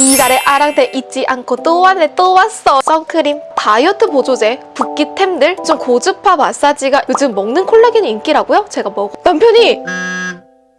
이달의 아랑테 잊지 않고 또 왔네 또 왔어. 선크림, 다이어트 보조제, 붓기템들 좀 고주파 마사지가 요즘 먹는 콜라겐이 인기라고요? 제가 먹어 남편이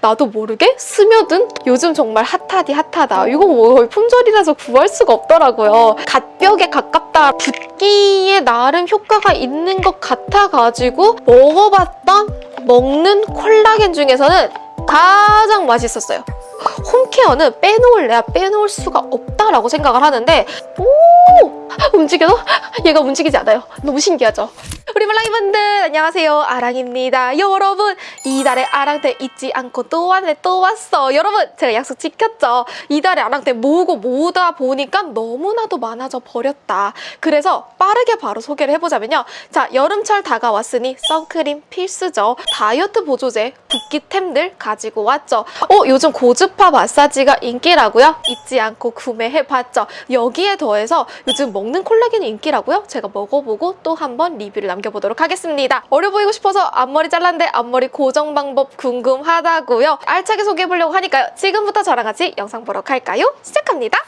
나도 모르게 스며든 요즘 정말 핫하디 핫하다. 이거 뭐 품절이라서 구할 수가 없더라고요. 갓벽에 가깝다. 붓기에 나름 효과가 있는 것 같아가지고 먹어봤던 먹는 콜라겐 중에서는 가장 맛있었어요. 홈케어는 빼놓을래야 빼놓을 수가 없다라고 생각을 하는데 오! 움직여도 얘가 움직이지 않아요. 너무 신기하죠 우리 말랑이분들 안녕하세요. 아랑입니다. 여러분 이달의 아랑테 잊지 않고 또 왔네 또 왔어. 여러분 제가 약속 지켰죠? 이달의 아랑테 모으고 모으다 보니까 너무나도 많아져 버렸다. 그래서 빠르게 바로 소개를 해보자면요. 자 여름철 다가왔으니 선크림 필수죠. 다이어트 보조제 붓기템들 가지고 왔죠. 어 요즘 고주파 마사지가 인기라고요? 잊지 않고 구매해봤죠. 여기에 더해서 요즘 먹는 콜라겐이 인기라고요? 제가 먹어보고 또 한번 리뷰를 남겨 보도록 하겠습니다. 어려 보이고 싶어서 앞머리 잘랐는데 앞머리 고정 방법 궁금하다고요. 알차게 소개해보려고 하니까요. 지금부터 저랑 같이 영상 보러 갈까요? 시작합니다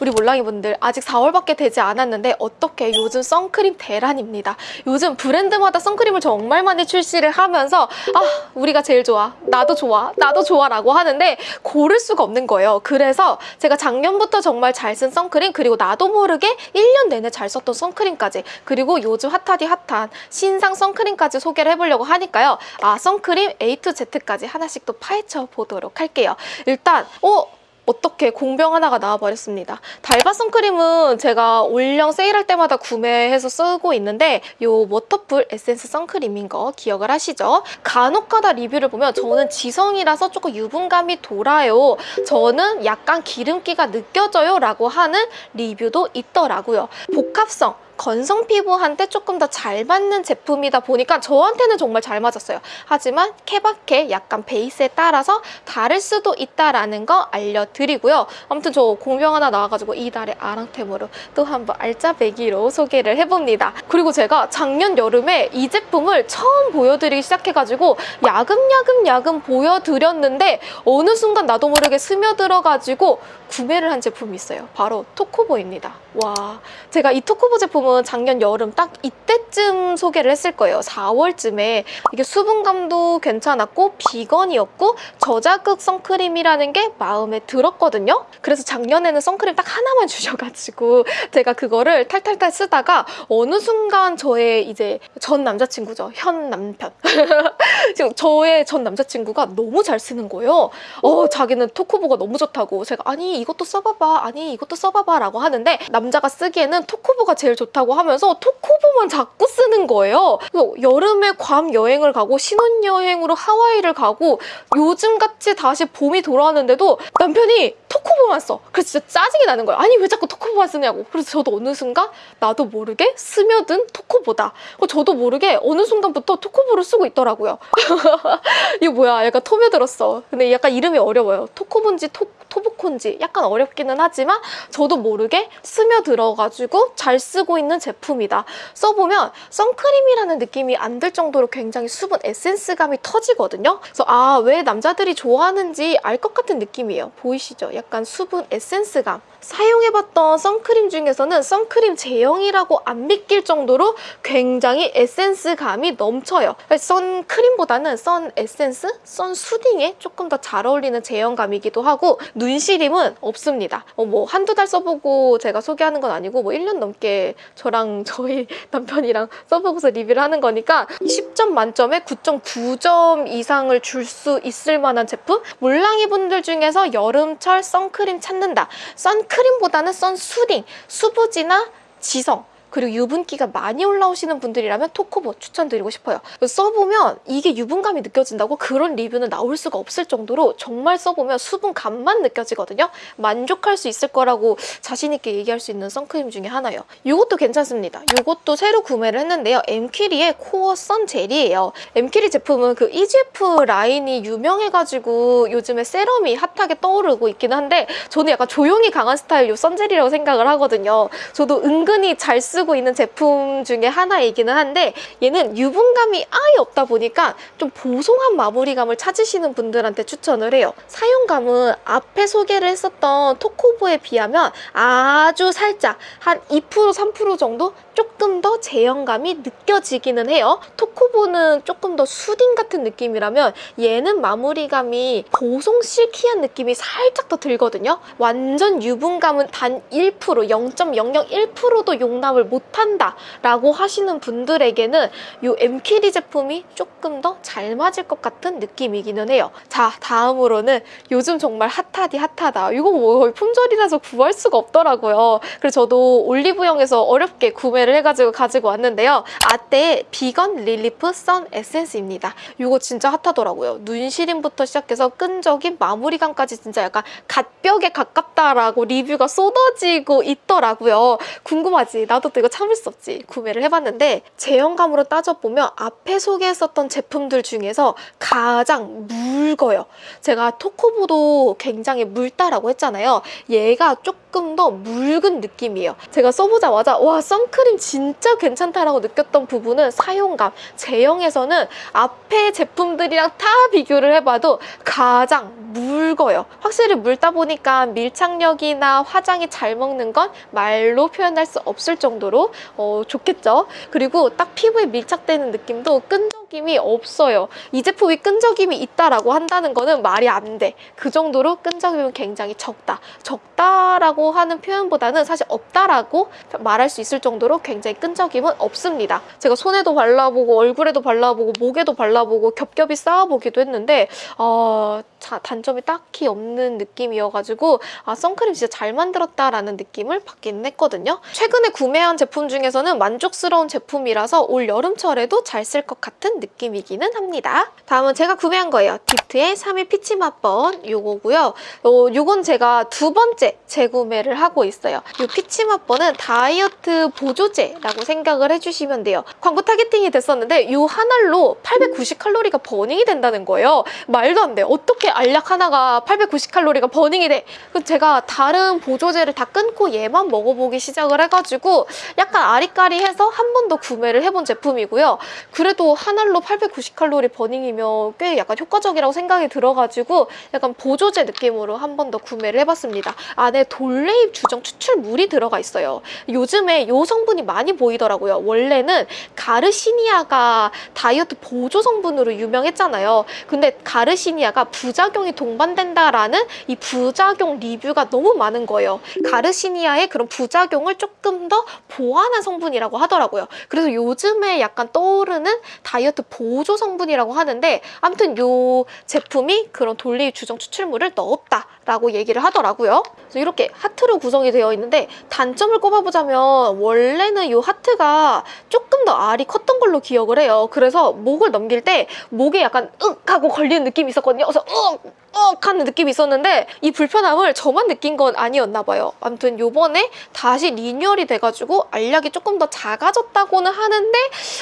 우리 몰랑이분들 아직 4월밖에 되지 않았는데 어떻게 요즘 선크림 대란입니다. 요즘 브랜드마다 선크림을 정말 많이 출시를 하면서 아 우리가 제일 좋아 나도 좋아 나도 좋아 라고 하는데 고를 수가 없는 거예요. 그래서 제가 작년부터 정말 잘 쓴 선크림 그리고 나도 모르게 1년 내내 잘 썼던 선크림까지 그리고 요즘 핫하디 핫한 신상 선크림까지 소개를 해보려고 하니까요. 아 선크림 A to Z까지 하나씩 또 파헤쳐 보도록 할게요. 일단 어 어떻게 공병 하나가 나와버렸습니다. 달바 선크림은 제가 올영 세일할 때마다 구매해서 쓰고 있는데 이 워터풀 에센스 선크림인 거 기억을 하시죠? 간혹가다 리뷰를 보면 저는 지성이라서 조금 유분감이 돌아요. 저는 약간 기름기가 느껴져요 라고 하는 리뷰도 있더라고요. 복합성 건성 피부한테 조금 더 잘 맞는 제품이다 보니까 저한테는 정말 잘 맞았어요. 하지만 케바케 약간 베이스에 따라서 다를 수도 있다라는 거 알려드리고요. 아무튼 저 공병 하나 나와가지고 이달의 아랑템으로 또 한번 알짜배기로 소개를 해봅니다. 그리고 제가 작년 여름에 이 제품을 처음 보여드리기 시작해가지고 야금야금 야금 보여드렸는데 어느 순간 나도 모르게 스며들어가지고 구매를 한 제품이 있어요. 바로 토코보입니다. 와, 제가 이 토코보 제품 은 작년 여름 딱 이때쯤 소개를 했을 거예요. 4월쯤에 이게 수분감도 괜찮았고 비건이었고 저자극 선크림이라는 게 마음에 들었거든요. 그래서 작년에는 선크림 딱 하나만 주셔가지고 제가 그거를 탈탈탈 쓰다가 어느 순간 저의 이제 전 남자친구죠. 현 남편. 지금 저의 전 남자친구가 너무 잘 쓰는 거예요. 어, 자기는 토코보가 너무 좋다고 제가 아니 이것도 써봐봐 아니 이것도 써봐봐 라고 하는데 남자가 쓰기에는 토코보가 제일 좋다 고 하면서 토코보만 자꾸 쓰는 거예요. 그래서 여름에 괌 여행을 가고 신혼여행으로 하와이를 가고 요즘같이 다시 봄이 돌아왔는데도 남편이 토코보만 써. 그래서 진짜 짜증이 나는 거예요. 아니 왜 자꾸 토코보만 쓰냐고. 그래서 저도 어느 순간 나도 모르게 스며든 토코보다. 어, 저도 모르게 어느 순간부터 토코보를 쓰고 있더라고요. 이거 뭐야 약간 토며들었어. 근데 약간 이름이 어려워요. 토코본지 토, 토부콘지 약간 어렵기는 하지만 저도 모르게 스며들어가지고 잘 쓰고 있는 제품이다. 써보면 선크림이라는 느낌이 안 들 정도로 굉장히 수분 에센스감이 터지거든요. 그래서 아 왜 남자들이 좋아하는지 알 것 같은 느낌이에요. 보이시죠? 약간 수분 에센스감. 사용해봤던 선크림 중에서는 선크림 제형이라고 안 믿길 정도로 굉장히 에센스감이 넘쳐요. 선크림보다는 선 에센스, 선 수딩에 조금 더 잘 어울리는 제형감이기도 하고 눈시림은 없습니다. 어, 뭐 한두 달 써보고 제가 소개하는 건 아니고 뭐 1년 넘게 저랑 저희 남편이랑 써보고서 리뷰를 하는 거니까 10점 만점에 9.9점 이상을 줄 수 있을 만한 제품? 몰랑이 분들 중에서 여름철 선크림 찾는다. 선크림 보다는 선수딩, 수부지나 지성 그리고 유분기가 많이 올라오시는 분들이라면 토코보 추천드리고 싶어요. 써보면 이게 유분감이 느껴진다고 그런 리뷰는 나올 수가 없을 정도로 정말 써보면 수분감만 느껴지거든요. 만족할 수 있을 거라고 자신 있게 얘기할 수 있는 선크림 중에 하나예요. 이것도 괜찮습니다. 이것도 새로 구매를 했는데요. 엠키리의 코어 선 젤이에요. 엠키리 제품은 그 EGF 라인이 유명해가지고 요즘에 세럼이 핫하게 떠오르고 있긴 한데 저는 약간 조용히 강한 스타일 요 선젤이라고 생각을 하거든요. 저도 은근히 잘 쓰고 쓰고 있는 제품 중에 하나이기는 한데 얘는 유분감이 아예 없다 보니까 좀 보송한 마무리감을 찾으시는 분들한테 추천을 해요. 사용감은 앞에 소개를 했었던 토코보에 비하면 아주 살짝 한 2% 3% 정도 조금 더 제형감이 느껴지기는 해요. 토코보는 조금 더 수딩 같은 느낌이라면 얘는 마무리감이 보송 실키한 느낌이 살짝 더 들거든요. 완전 유분감은 단 1%, 0.001%도 용납을 못 한다 라고 하시는 분들에게는 이 엠키리 제품이 조금 더 잘 맞을 것 같은 느낌이기는 해요. 자, 다음으로는 요즘 정말 핫하디 핫하다. 이거 뭐 거의 품절이라서 구할 수가 없더라고요. 그래서 저도 올리브영에서 어렵게 구매를 해가지고 가지고 왔는데요. 아떼 비건 릴리프 선 에센스입니다. 이거 진짜 핫하더라고요. 눈 시림부터 시작해서 끈적임, 마무리감까지 진짜 약간 갓벽에 가깝다라고 리뷰가 쏟아지고 있더라고요. 궁금하지? 나도 또 이거 참을 수 없지. 구매를 해봤는데 제형감으로 따져보면 앞에 소개했었던 제품들 중에서 가장 묽어요. 제가 토코보도 굉장히 묽다라고 했잖아요. 얘가 조금 더 묽은 느낌이에요. 제가 써보자마자 와 선크림 진짜 괜찮다라고 느꼈던 부분은 사용감, 제형에서는 앞에 제품들이랑 다 비교를 해봐도 가장 묽어요. 확실히 묽다 보니까 밀착력이나 화장이 잘 먹는 건 말로 표현할 수 없을 정도 로 어, 좋겠죠. 그리고 딱 피부에 밀착되는 느낌도 끈적임이 없어요. 이 제품이 끈적임이 있다라고 한다는 거는 말이 안 돼. 그 정도로 끈적임은 굉장히 적다. 적다라고 하는 표현보다는 사실 없다라고 말할 수 있을 정도로 굉장히 끈적임은 없습니다. 제가 손에도 발라보고 얼굴에도 발라보고 목에도 발라보고 겹겹이 쌓아보기도 했는데 어, 자, 단점이 딱히 없는 느낌이어가지고 아 선크림 진짜 잘 만들었다라는 느낌을 받기는 했거든요. 최근에 구매한 제품 중에서는 만족스러운 제품이라서 올 여름철에도 잘 쓸 것 같은 느낌이기는 합니다. 다음은 제가 구매한 거예요. 딥트의 3일 피치 맛번 요거고요. 어, 요건 제가 두 번째 재구매를 하고 있어요. 이 피치 맛번은 다이어트 보조제라고 생각을 해주시면 돼요. 광고 타겟팅이 됐었는데 요 하나로 890칼로리가 burning이 된다는 거예요. 말도 안 돼. 어떻게 알약 하나가 890칼로리가 burning이 돼? 그래서 제가 다른 보조제를 다 끊고 얘만 먹어보기 시작을 해가지고 약간 아리까리해서 한 번 더 구매를 해본 제품이고요. 그래도 한 알로 890칼로리 burning이면 꽤 약간 효과적이라고 생각이 들어가지고 약간 보조제 느낌으로 한 번 더 구매를 해봤습니다. 안에 돌외잎 주정 추출물이 들어가 있어요. 요즘에 이 성분이 많이 보이더라고요. 원래는 가르시니아가 다이어트 보조 성분으로 유명했잖아요. 근데 가르시니아가 부작용이 동반된다라는 이 부작용 리뷰가 너무 많은 거예요. 가르시니아의 그런 부작용을 조금 더 보완한 성분이라고 하더라고요. 그래서 요즘에 약간 떠오르는 다이어트 보조 성분이라고 하는데 아무튼 이 제품이 그런 돌리입 주정 추출물을 넣었다라고 얘기를 하더라고요. 그래서 이렇게 하트로 구성이 되어 있는데 단점을 꼽아보자면 원래는 이 하트가 조금 더 알이 컸던 걸로 기억을 해요. 그래서 목을 넘길 때 목에 약간 윽 하고 걸리는 느낌이 있었거든요. 그래서 윽! 억 하는 느낌이 있었는데 이 불편함을 저만 느낀 건 아니었나 봐요. 아무튼 요번에 다시 리뉴얼이 돼가지고 알약이 조금 더 작아졌다고는 하는데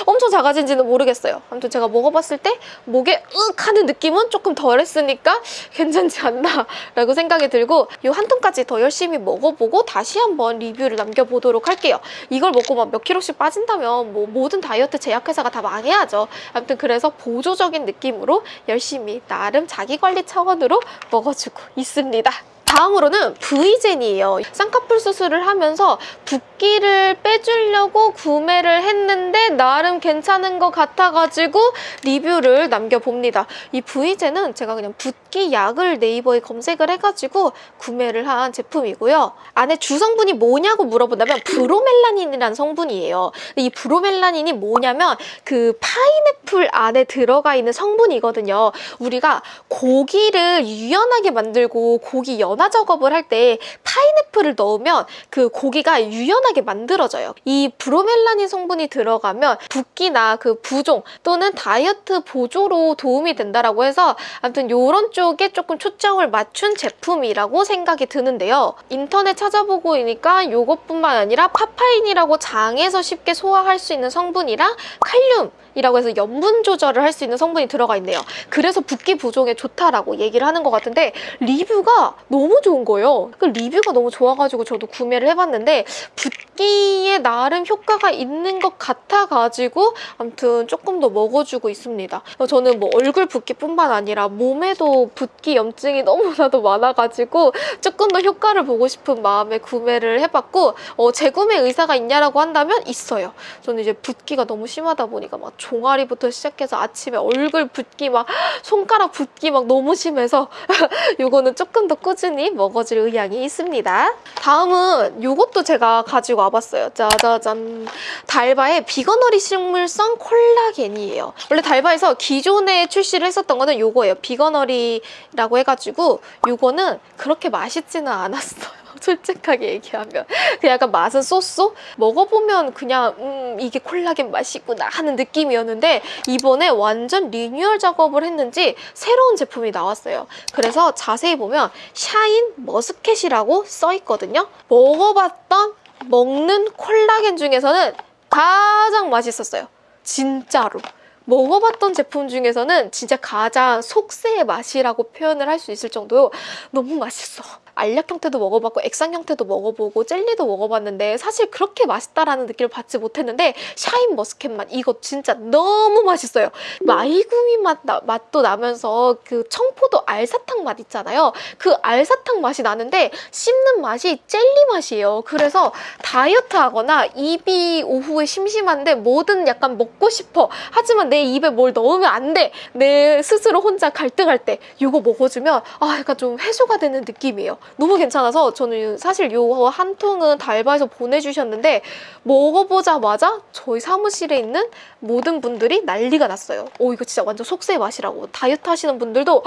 엄청 작아진지는 모르겠어요. 아무튼 제가 먹어봤을 때 목에 윽 하는 느낌은 조금 덜했으니까 괜찮지 않나 라고 생각이 들고 이 한 통까지 더 열심히 먹어보고 다시 한번 리뷰를 남겨보도록 할게요. 이걸 먹고 막 몇 킬로씩 빠진다면 뭐 모든 다이어트 제약회사가 다 망해야죠. 아무튼 그래서 보조적인 느낌으로 열심히 나름 자기관리 차원으로 으로 먹어주고 있습니다. 다음으로는 V젠이에요. 쌍꺼풀 수술을 하면서 붓기를 빼주려고 구매를 했는데 나름 괜찮은 것 같아가지고 리뷰를 남겨봅니다. 이 V젠은 제가 그냥 붓기 약을 네이버에 검색을 해가지고 구매를 한 제품이고요. 안에 주성분이 뭐냐고 물어본다면 브로멜라닌이라는 성분이에요. 이 브로멜라닌이 뭐냐면 그 파인애플 안에 들어가 있는 성분이거든요. 우리가 고기를 유연하게 만들고 고기 연한 연화 작업을 할 때 파인애플을 넣으면 그 고기가 유연하게 만들어져요. 이 브로멜라닌 성분이 들어가면 붓기나 그 부종 또는 다이어트 보조로 도움이 된다라고 해서 아무튼 이런 쪽에 조금 초점을 맞춘 제품이라고 생각이 드는데요. 인터넷 찾아보고 있으니까 이것뿐만 아니라 파파인이라고 장에서 쉽게 소화할 수 있는 성분이랑 칼륨 이라고 해서 염분 조절을 할 수 있는 성분이 들어가 있네요. 그래서 붓기 부종에 좋다라고 얘기를 하는 것 같은데 리뷰가 너무 좋은 거예요. 그 리뷰가 너무 좋아가지고 저도 구매를 해봤는데 붓기에 나름 효과가 있는 것 같아가지고 아무튼 조금 더 먹어주고 있습니다. 저는 뭐 얼굴 붓기뿐만 아니라 몸에도 붓기 염증이 너무나도 많아가지고 조금 더 효과를 보고 싶은 마음에 구매를 해봤고 어, 재구매 의사가 있냐라고 한다면 있어요. 저는 이제 붓기가 너무 심하다 보니까 막 종아리부터 시작해서 아침에 얼굴 붓기 막 손가락 붓기 막 너무 심해서 이거는 조금 더 꾸준히 먹어줄 의향이 있습니다. 다음은 이것도 제가 가지고 와봤어요. 짜자잔. 달바의 비건어리 식물성 콜라겐이에요. 원래 달바에서 기존에 출시를 했었던 거는 이거예요. 비건어리라고 해가지고 이거는 그렇게 맛있지는 않았어요. 솔직하게 얘기하면. 그냥 약간 맛은 so so? 먹어보면 그냥 음 이게 콜라겐 맛이구나 하는 느낌이었는데 이번에 완전 리뉴얼 작업을 했는지 새로운 제품이 나왔어요. 그래서 자세히 보면 샤인 머스켓이라고 써 있거든요. 먹어봤던 먹는 콜라겐 중에서는 가장 맛있었어요. 진짜로. 먹어봤던 제품 중에서는 진짜 가장 속세의 맛이라고 표현을 할 수 있을 정도로 너무 맛있어 알약 형태도 먹어봤고 액상 형태도 먹어보고 젤리도 먹어봤는데 사실 그렇게 맛있다라는 느낌을 받지 못했는데 샤인 머스켓 맛 이거 진짜 너무 맛있어요. 마이구미 맛 나, 맛도 나면서 그 청포도 알사탕 맛 있잖아요. 그 알사탕 맛이 나는데 씹는 맛이 젤리 맛이에요. 그래서 다이어트 하거나 입이 오후에 심심한데 뭐든 약간 먹고 싶어. 하지만 내 입에 뭘 넣으면 안 돼. 내 스스로 혼자 갈등할 때 이거 먹어주면 아 약간 좀 해소가 되는 느낌이에요. 너무 괜찮아서 저는 사실 요 한 통은 달바에서 보내주셨는데 먹어보자마자 저희 사무실에 있는 모든 분들이 난리가 났어요. 오 이거 진짜 완전 속세의 맛이라고 다이어트 하시는 분들도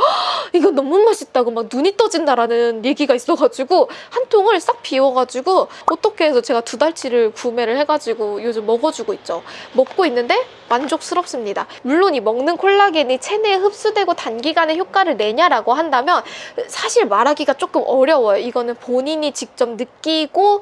이거 너무 맛있다고 막 눈이 떠진다라는 얘기가 있어가지고 한 통을 싹 비워가지고 어떻게 해서 제가 두 달치를 구매를 해가지고 요즘 먹어주고 있죠. 먹고 있는데 만족스럽습니다. 물론 이 먹는 콜라겐이 체내에 흡수되고 단기간에 효과를 내냐라고 한다면 사실 말하기가 조금 어려워요. 이거는 본인이 직접 느끼고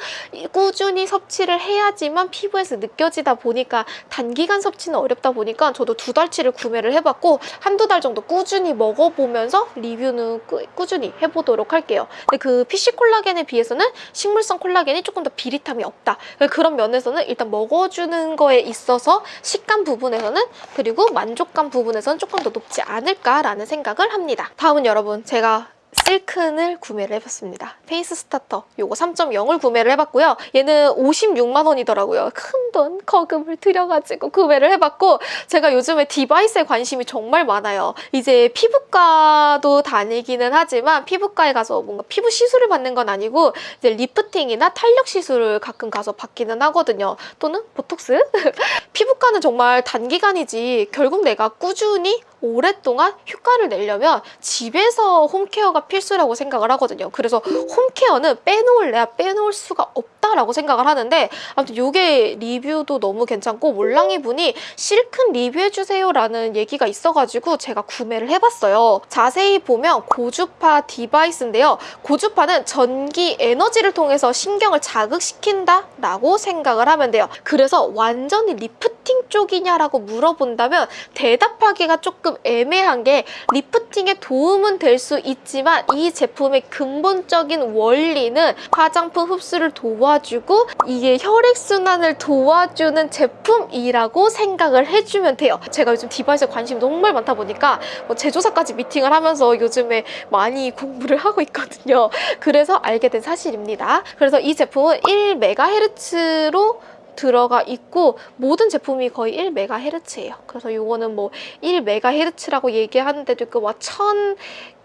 꾸준히 섭취를 해야지만 피부에서 느껴지다 보니까 단기간 섭취는 어렵다 보니까 저도 두 달치를 구매를 해봤고 한두 달 정도 꾸준히 먹어보면서 리뷰는 꾸, 꾸준히 해보도록 할게요. 근데 그 PC 콜라겐에 비해서는 식물성 콜라겐이 조금 더 비릿함이 없다. 그런 면에서는 일단 먹어주는 거에 있어서 식감 부분에서는 그리고 만족감 부분에서는 조금 더 높지 않을까라는 생각을 합니다. 다음은 여러분 제가 실큰을 구매를 해봤습니다. 페이스 스타터 요거 3.0을 구매를 해봤고요. 얘는 56만 원이더라고요. 큰 돈 거금을 들여가지고 구매를 해봤고 제가 요즘에 device에 관심이 정말 많아요. 이제 피부과도 다니기는 하지만 피부과에 가서 뭔가 피부 시술을 받는 건 아니고 이제 리프팅이나 탄력 시술을 가끔 가서 받기는 하거든요. 또는 보톡스? 피부과는 정말 단기간이지 결국 내가 꾸준히 오랫동안 효과를 내려면 집에서 홈케어가 필수라고 생각을 하거든요. 그래서 home care는 빼놓을래야 빼놓을 수가 없다라고 생각을 하는데 아무튼 이게 리뷰도 너무 괜찮고 몰랑이 분이 실큰 리뷰해주세요 라는 얘기가 있어가지고 제가 구매를 해봤어요. 자세히 보면 고주파 device인데요. 고주파는 전기 에너지를 통해서 신경을 자극시킨다 라고 생각을 하면 돼요. 그래서 완전히 리프팅 쪽이냐라고 물어본다면 대답하기가 조금 애매한 게 리프팅에 도움은 될 수 있지만 이 제품의 근본적인 원리는 화장품 흡수를 도와주고 이게 혈액순환을 도와주는 제품이라고 생각을 해주면 돼요. 제가 요즘 device에 관심이 정말 많다 보니까 뭐 제조사까지 미팅을 하면서 요즘에 많이 공부를 하고 있거든요. 그래서 알게 된 사실입니다. 그래서 이 제품은 1MHz로 들어가 있고 모든 제품이 거의 1MHz예요. 그래서 이거는 뭐 1MHz라고 얘기하는 데도 있고 뭐1000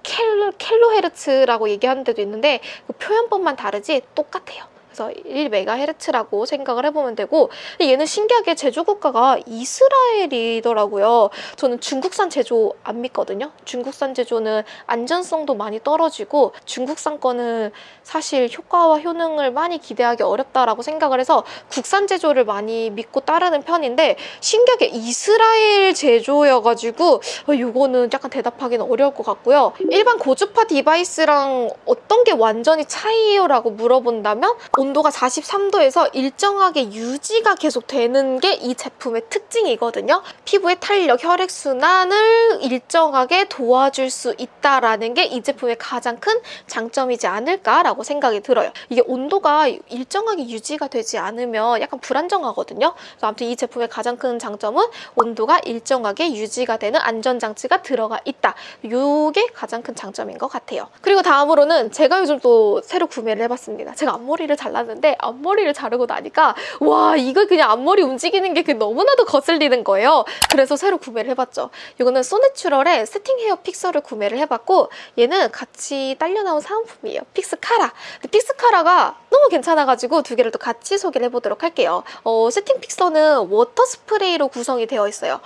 켈로, 켈로헤르츠라고 얘기하는 데도 있는데 그 표현법만 다르지 똑같아요. 그래서 1MHz라고 생각을 해보면 되고 얘는 신기하게 제조 국가가 이스라엘이더라고요. 저는 중국산 제조 안 믿거든요. 중국산 제조는 안전성도 많이 떨어지고 중국산 거는 사실 효과와 효능을 많이 기대하기 어렵다라고 생각을 해서 국산 제조를 많이 믿고 따르는 편인데 신기하게 이스라엘 제조여가지고 이거는 약간 대답하기는 어려울 것 같고요. 일반 고주파 device랑 어떤 게 완전히 차이예요? 라고 물어본다면 온도가 43도에서 일정하게 유지가 계속 되는 게 이 제품의 특징이거든요. 피부의 탄력, 혈액순환을 일정하게 도와줄 수 있다라는 게 이 제품의 가장 큰 장점이지 않을까라고 생각이 들어요. 이게 온도가 일정하게 유지가 되지 않으면 약간 불안정하거든요. 아무튼 이 제품의 가장 큰 장점은 온도가 일정하게 유지가 되는 안전장치가 들어가 있다. 이게 가장 큰 장점인 것 같아요. 그리고 다음으로는 제가 요즘 또 새로 구매를 해봤습니다. 제가 앞머리를 잘 랐는데 앞머리를 자르고 나니까 와 이거 그냥 앞머리 움직이는 게그 너무나도 거슬리는 거예요. 그래서 새로 구매를 해봤죠. 이거는 소내추럴의 세팅 헤어 픽서를 구매를 해봤고 얘는 같이 딸려 나온 사은품이에요. 픽스카라. 픽스카라가 너무 괜찮아가지고 두 개를 또 같이 소개를 해보도록 할게요. 어, 세팅 픽서는 water 스프레이로 구성이 되어 있어요.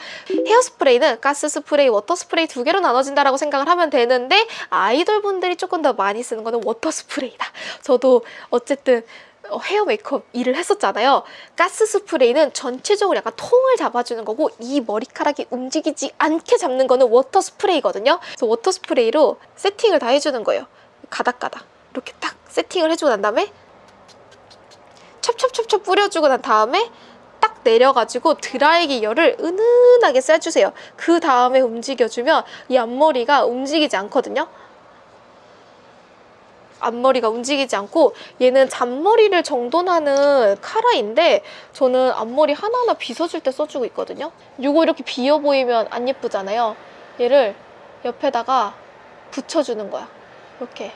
헤어 스프레이는 가스 스프레이, water 스프레이 두 개로 나눠진다라고 생각을 하면 되는데 아이돌 분들이 조금 더 많이 쓰는 거는 water 스프레이다. 저도 어쨌든 어, 헤어 메이크업 일을 했었잖아요. 가스 스프레이는 전체적으로 약간 통을 잡아주는 거고 이 머리카락이 움직이지 않게 잡는 거는 water 스프레이거든요. 그래서 water 스프레이로 세팅을 다 해주는 거예요. 가닥가닥 이렇게 딱 세팅을 해주고 난 다음에 첩첩첩첩 뿌려주고 난 다음에 딱 내려가지고 드라이기 열을 은은하게 쐬주세요. 그 다음에 움직여주면 이 앞머리가 움직이지 않거든요. 앞머리가 움직이지 않고 얘는 잔머리를 정돈하는 카라인데 저는 앞머리 하나하나 빗어줄 때 써주고 있거든요. 이거 이렇게 비어 보이면 안 예쁘잖아요. 얘를 옆에다가 붙여주는 거야. 이렇게.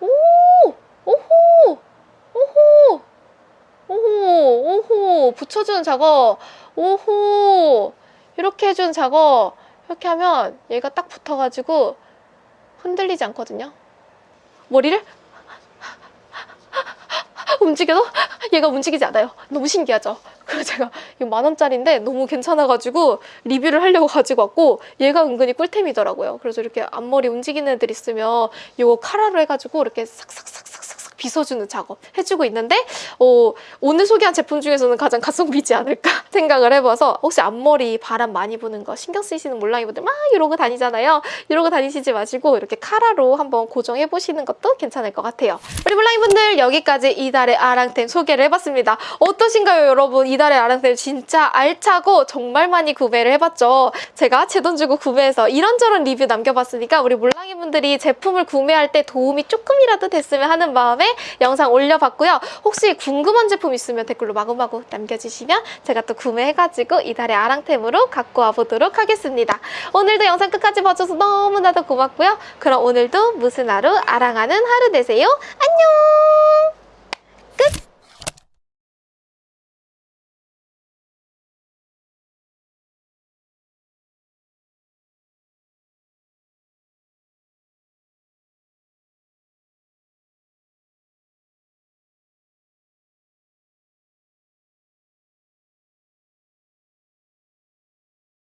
오! 오호! 오호! 오호! 오호! 붙여주는 작업. 오호! 이렇게 해주는 작업. 이렇게 하면 얘가 딱 붙어가지고 흔들리지 않거든요. 머리를 움직여도 얘가 움직이지 않아요. 너무 신기하죠? 그래서 제가 이거 만 원짜리인데 너무 괜찮아가지고 리뷰를 하려고 가지고 왔고 얘가 은근히 꿀템이더라고요. 그래서 이렇게 앞머리 움직이는 애들 있으면 이거 카라로 해가지고 이렇게 싹싹싹싹싹 빗어주는 작업 해주고 있는데 어, 오늘 소개한 제품 중에서는 가장 가성비지 않을까 생각을 해봐서 혹시 앞머리 바람 많이 부는 거 신경 쓰이시는 몰랑이분들 막 이러고 다니잖아요. 이러고 다니시지 마시고 이렇게 카라로 한번 고정해 보시는 것도 괜찮을 것 같아요. 우리 몰랑이분들 여기까지 이달의 아랑템 소개를 해봤습니다. 어떠신가요 여러분? 이달의 아랑템 진짜 알차고 정말 많이 구매를 해봤죠. 제가 제 돈 주고 구매해서 이런저런 리뷰 남겨봤으니까 우리 몰랑이분들이 제품을 구매할 때 도움이 조금이라도 됐으면 하는 마음에 영상 올려봤고요. 혹시 궁금한 제품 있으면 댓글로 마구마구 남겨주시면 제가 또 구매해가지고 이달의 아랑템으로 갖고 와보도록 하겠습니다. 오늘도 영상 끝까지 봐줘서 너무나도 고맙고요. 그럼 오늘도 무슨 하루 아랑하는 하루 되세요. 안녕! 끝!